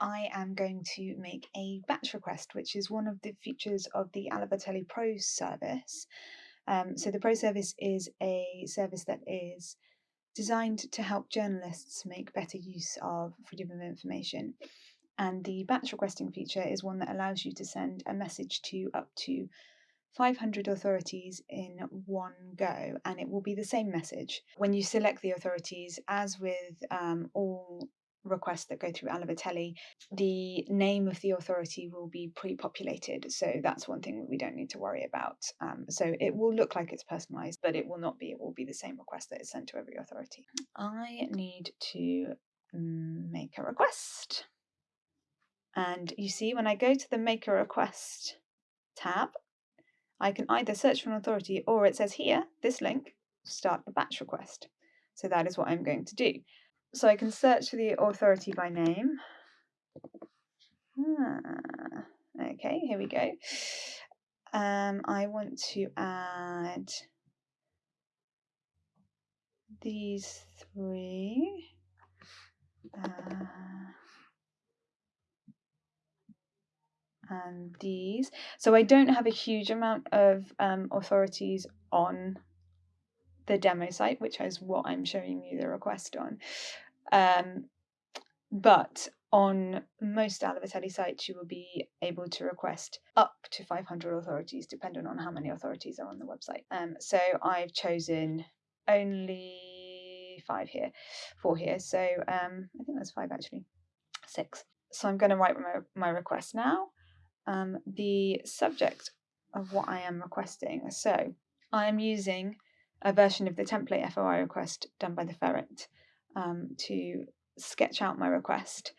I am going to make a batch request, which is one of the features of the Alaveteli Pro service. Um, so the Pro service is a service that is designed to help journalists make better use of freedom of information. And the batch requesting feature is one that allows you to send a message to up to 500 authorities in one go, and it will be the same message. When you select the authorities, as with um, all requests that go through Alaveteli, the name of the authority will be pre-populated. So that's one thing we don't need to worry about. Um, so it will look like it's personalized, but it will not be. It will be the same request that is sent to every authority. I need to make a request. And you see, when I go to the Make a Request tab, I can either search for an authority or it says here, this link, start a batch request. So that is what I'm going to do. So I can search for the authority by name. Ah, okay, here we go. Um, I want to add these three. Uh, and these. So I don't have a huge amount of um, authorities on the demo site, which is what I'm showing you the request on. Um, but on most Alaveteli sites, you will be able to request up to 500 authorities, depending on how many authorities are on the website. Um, so I've chosen only five here, four here. So um, I think that's five actually, six. So I'm going to write my, my request now um, the subject of what I am requesting. So I am using a version of the template FOI request done by the Ferret um, to sketch out my request.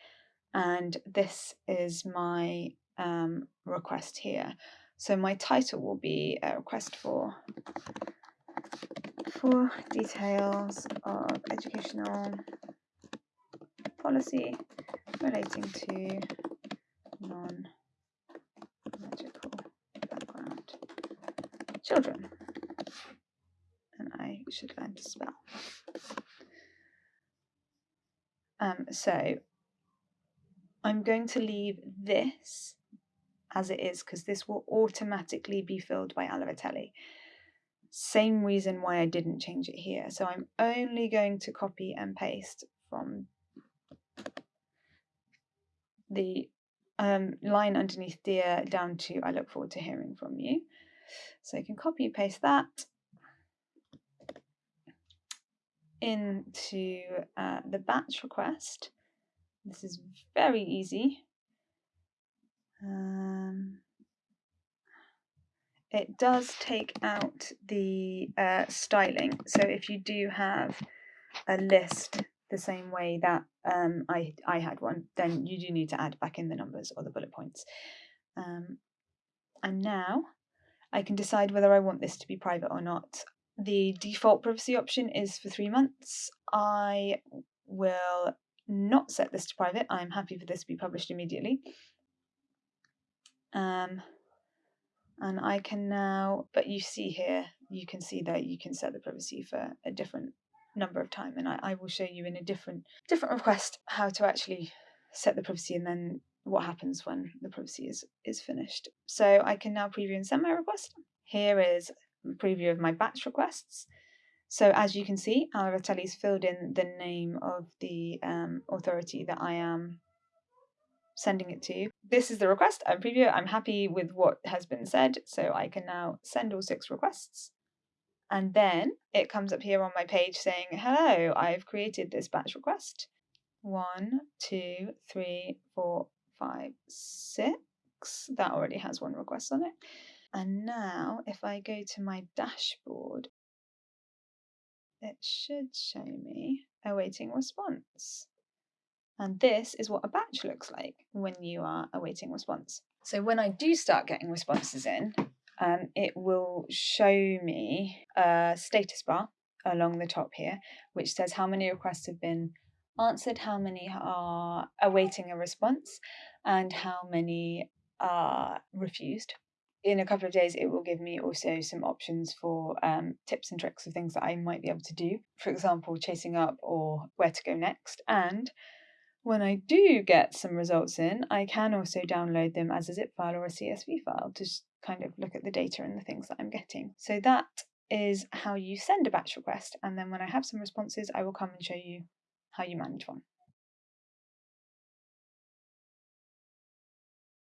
And this is my um, request here. So my title will be a request for for details of educational policy relating to non magical background children. I should learn to spell. Um, so I'm going to leave this as it is because this will automatically be filled by Alaveteli. Same reason why I didn't change it here. So I'm only going to copy and paste from the um, line underneath dear down to I look forward to hearing from you. So you can copy and paste that into uh, the batch request. This is very easy. Um, it does take out the uh, styling. So if you do have a list the same way that um, I, I had one, then you do need to add back in the numbers or the bullet points. Um, and now I can decide whether I want this to be private or not. The default privacy option is for three months. I will not set this to private. I'm happy for this to be published immediately. Um, and I can now, but you see here, you can see that you can set the privacy for a different number of time and I, I will show you in a different different request how to actually set the privacy and then what happens when the privacy is is finished. So I can now preview and send my request. Here is preview of my batch requests. So as you can see, Alaveteli's filled in the name of the um, authority that I am sending it to. This is the request, I'm preview I'm happy with what has been said, so I can now send all six requests. And then it comes up here on my page saying, hello, I've created this batch request. One, two, three, four, five, six. That already has one request on it. And now if I go to my dashboard, it should show me awaiting response. And this is what a batch looks like when you are awaiting response. So when I do start getting responses in, um, it will show me a status bar along the top here, which says how many requests have been answered, how many are awaiting a response, and how many are refused. In a couple of days, it will give me also some options for um, tips and tricks of things that I might be able to do. For example, chasing up or where to go next. And when I do get some results in, I can also download them as a zip file or a CSV file to kind of look at the data and the things that I'm getting. So that is how you send a batch request. And then when I have some responses, I will come and show you how you manage one.